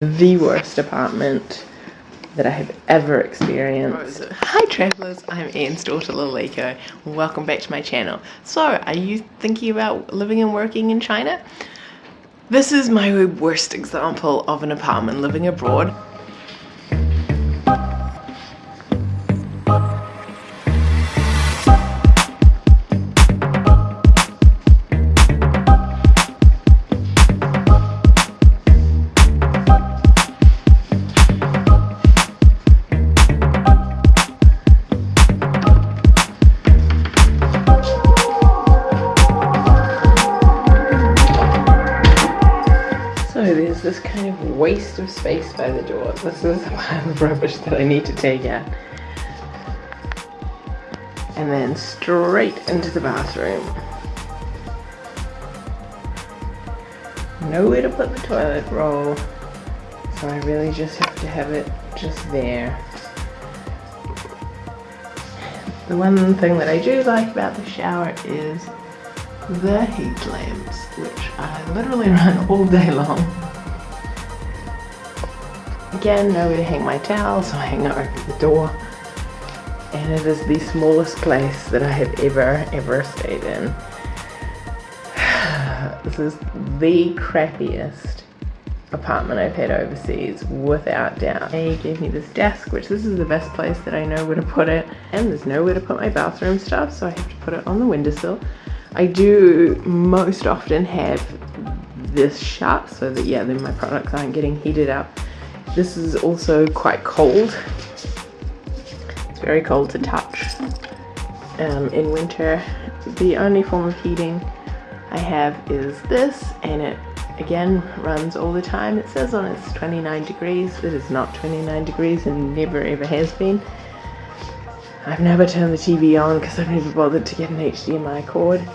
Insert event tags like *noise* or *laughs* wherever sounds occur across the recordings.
the worst apartment that I have ever experienced. Hi travellers, I'm Anne's daughter Laliko. Welcome back to my channel. So, are you thinking about living and working in China? This is my worst example of an apartment living abroad. This kind of waste of space by the door. This is a pile of rubbish that I need to take out. And then straight into the bathroom. Nowhere to put the toilet roll. So I really just have to have it just there. The one thing that I do like about the shower is the heat lamps, which I literally *laughs* run all day long. Again, nowhere to hang my towel, so I hang it over the door. And it is the smallest place that I have ever, ever stayed in. *sighs* this is the crappiest apartment I've had overseas, without doubt. They gave me this desk, which this is the best place that I know where to put it. And there's nowhere to put my bathroom stuff, so I have to put it on the windowsill. I do most often have this shut so that yeah then my products aren't getting heated up this is also quite cold. It's very cold to touch um, in winter. The only form of heating I have is this and it again runs all the time. It says on it's 29 degrees it is not 29 degrees and never ever has been. I've never turned the TV on because I've never bothered to get an HDMI cord.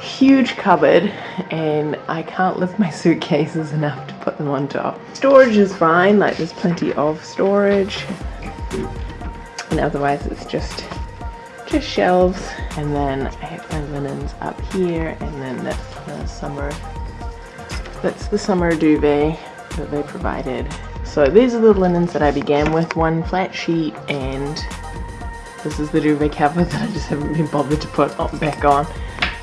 Huge cupboard and I can't lift my suitcases enough put them on top. Storage is fine, like there's plenty of storage. And otherwise it's just just shelves and then I have my linens up here and then that's the summer that's the summer duvet that they provided. So these are the linens that I began with, one flat sheet and this is the duvet cover *laughs* that I just haven't been bothered to put back on.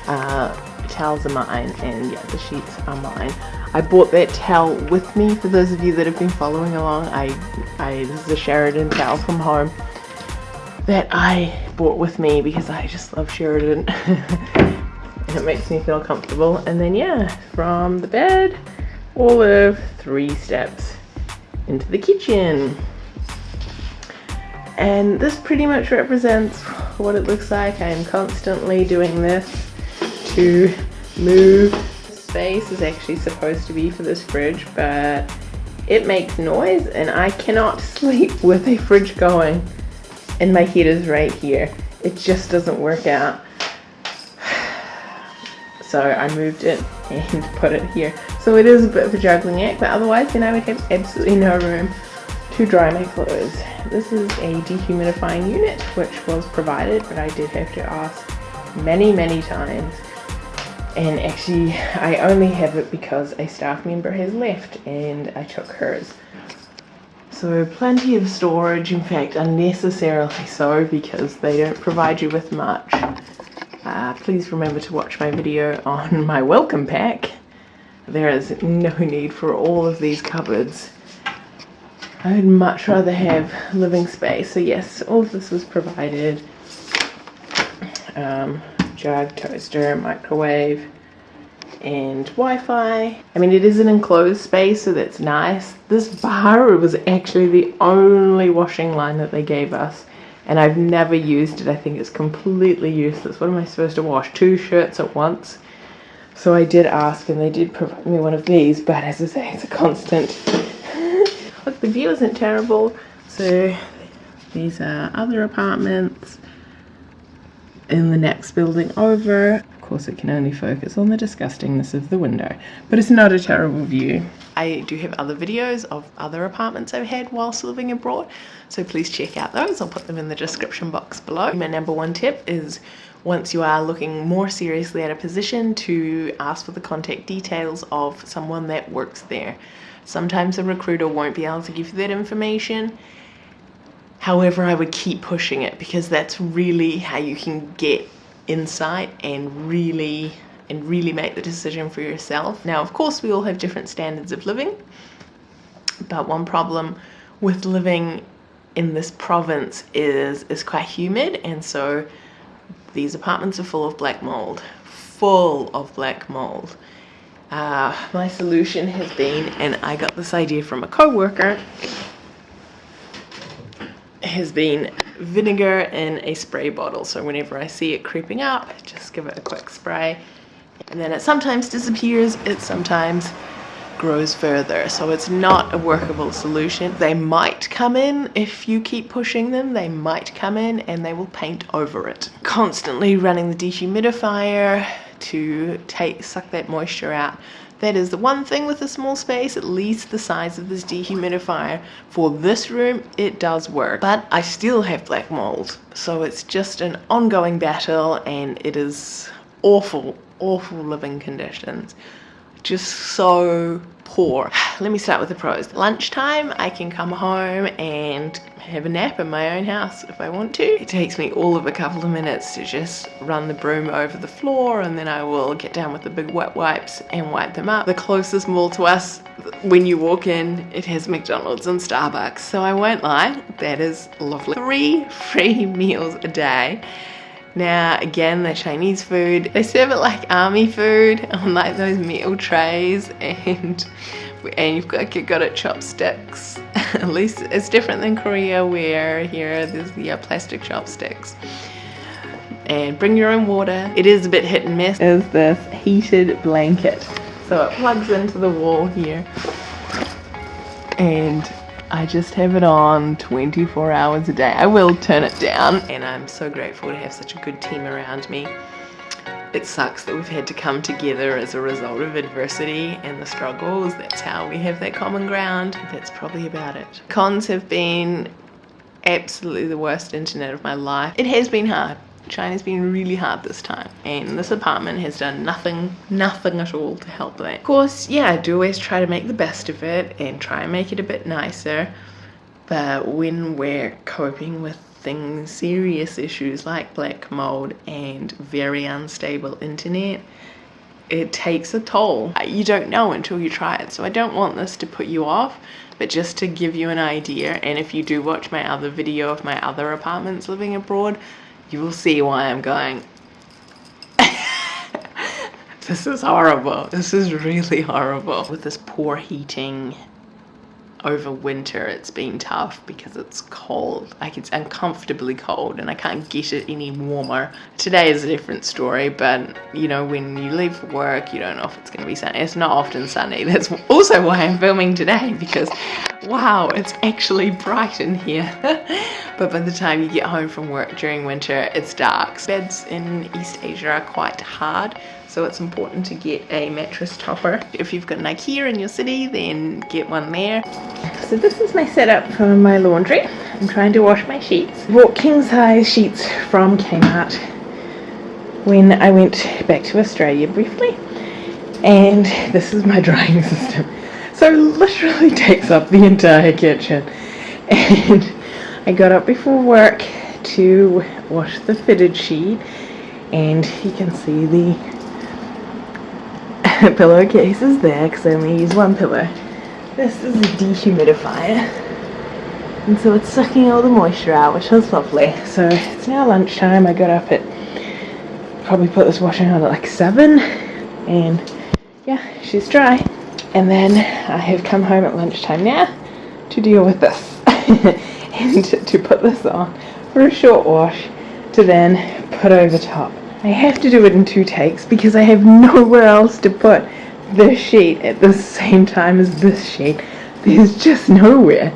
Uh, towels are mine and yeah, the sheets are mine. I bought that towel with me for those of you that have been following along. I, I this is a Sheridan towel from home that I bought with me because I just love Sheridan *laughs* and it makes me feel comfortable. And then yeah, from the bed, all of three steps into the kitchen and this pretty much represents what it looks like. I am constantly doing this to move. space is actually supposed to be for this fridge, but it makes noise and I cannot *laughs* sleep with a fridge going and my heater's right here. It just doesn't work out. *sighs* So I moved it and *laughs* put it here. So it is a bit of a juggling act, but otherwise then I would have absolutely no room to dry my clothes. This is a dehumidifying unit which was provided but I did have to ask many many times and actually I only have it because a staff member has left and I took hers. So plenty of storage, in fact unnecessarily so because they don't provide you with much. Uh, please remember to watch my video on *laughs* my welcome pack. There is no need for all of these cupboards I would much rather have living space. So yes, all of this was provided. Um, jug, toaster, microwave, and Wi-Fi. I mean, it is an enclosed space, so that's nice. This bar was actually the only washing line that they gave us. And I've never used it. I think it's completely useless. What am I supposed to wash? Two shirts at once? So I did ask and they did provide me one of these, but as I say, it's a constant *laughs* Look, the view isn't terrible. So these are other apartments in the next building over. Of course, it can only focus on the disgustingness of the window, but it's not a terrible view. I do have other videos of other apartments I've had whilst living abroad, so please check out those. I'll put them in the description box below. My number one tip is once you are looking more seriously at a position to ask for the contact details of someone that works there Sometimes a recruiter won't be able to give you that information. However, I would keep pushing it because that's really how you can get insight and really and really make the decision for yourself. Now, of course, we all have different standards of living, but one problem with living in this province is is quite humid and so these apartments are full of black mold full of black mold uh, my solution has been and I got this idea from a co-worker has been vinegar in a spray bottle so whenever I see it creeping up just give it a quick spray and then it sometimes disappears it sometimes grows further. So it's not a workable solution. They might come in if you keep pushing them, they might come in and they will paint over it. Constantly running the dehumidifier to take suck that moisture out. That is the one thing with a small space, at least the size of this dehumidifier. For this room, it does work, but I still have black mold. So it's just an ongoing battle and it is awful, awful living conditions just so poor. *sighs* Let me start with the pros. Lunchtime, I can come home and have a nap in my own house if I want to. It takes me all of a couple of minutes to just run the broom over the floor and then I will get down with the big wet wipes and wipe them up. The closest mall to us, when you walk in, it has McDonald's and Starbucks. So I won't lie, that is lovely. Three *laughs* free meals a day now, again, the Chinese food, they serve it like army food on like those meal trays *laughs* and and you've got, you've got it chopsticks. *laughs* At least it's different than Korea where here there's the plastic chopsticks. And bring your own water. It is a bit hit and miss. Is this heated blanket. So it plugs into the wall here. And I just have it on 24 hours a day. I will turn it down and I'm so grateful to have such a good team around me. It sucks that we've had to come together as a result of adversity and the struggles. That's how we have that common ground. That's probably about it. Cons have been absolutely the worst internet of my life. It has been hard. China's been really hard this time and this apartment has done nothing, nothing at all to help that. Of course, yeah, I do always try to make the best of it and try and make it a bit nicer but when we're coping with things, serious issues like black mold and very unstable internet, it takes a toll. Uh, you don't know until you try it. So I don't want this to put you off, but just to give you an idea. And if you do watch my other video of my other apartments living abroad, you will see why I'm going, *laughs* this is horrible. This is really horrible. With this poor heating over winter it's been tough because it's cold. Like it's uncomfortably cold and I can't get it any warmer. Today is a different story but you know when you leave for work you don't know if it's gonna be sunny it's not often sunny. *laughs* That's also why I'm filming today because wow it's actually bright in here *laughs* but by the time you get home from work during winter it's dark beds in East Asia are quite hard so it's important to get a mattress topper. If you've got an Ikea in your city, then get one there. So this is my setup for my laundry. I'm trying to wash my sheets. Bought king size sheets from Kmart when I went back to Australia briefly. And this is my *laughs* drying system. So literally takes up the entire kitchen. *laughs* And I got up before work to wash the fitted sheet and you can see the *laughs* pillowcase is there because I only use one pillow. This is a dehumidifier. And so it's sucking all the moisture out, which is lovely. So it's now lunchtime. I got up at, probably put this washing on at like 7. And yeah, she's dry. And then I have come home at lunchtime now to deal with this. *laughs* and *laughs* to put this on for a short wash to then put over top. I have to do it in two takes because I have *laughs* nowhere else to put this sheet at the same time as this sheet. There's just nowhere.